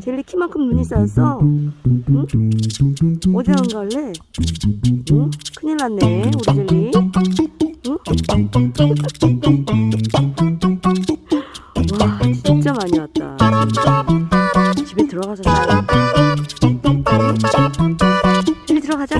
젤리 키만큼 눈이 쌓였어 응? 어디 안 갈래? 응? 큰일 났네 우리 젤리 응? 와 진짜 많이 왔다 집에 들어가자 젤리 들어가자